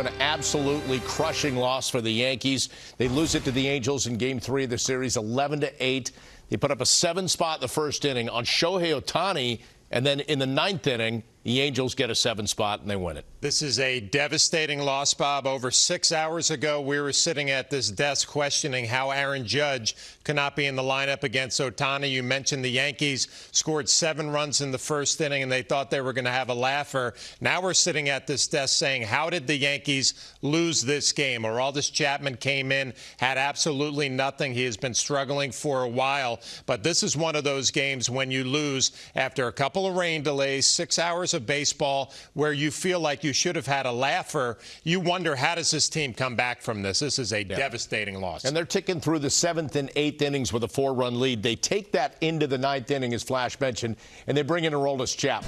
An absolutely crushing loss for the Yankees. They lose it to the Angels in game three of the series, 11 to 8. They put up a seven spot the first inning on Shohei Ohtani, and then in the ninth inning, the Angels get a seven spot and they win it. This is a devastating loss, Bob. Over six hours ago, we were sitting at this desk questioning how Aaron Judge could not be in the lineup against Ohtani. You mentioned the Yankees scored seven runs in the first inning and they thought they were going to have a laugher. Now we're sitting at this desk saying, how did the Yankees lose this game? Or Aroldis Chapman came in, had absolutely nothing. He has been struggling for a while, but this is one of those games when you lose after a couple of rain delays, six hours of baseball where you feel like you should have had a laugher, you wonder how does this team come back from this? This is a yeah. devastating loss. And they're ticking through the seventh and eighth innings with a four-run lead. They take that into the ninth inning, as Flash mentioned, and they bring in Aroldis Chapman.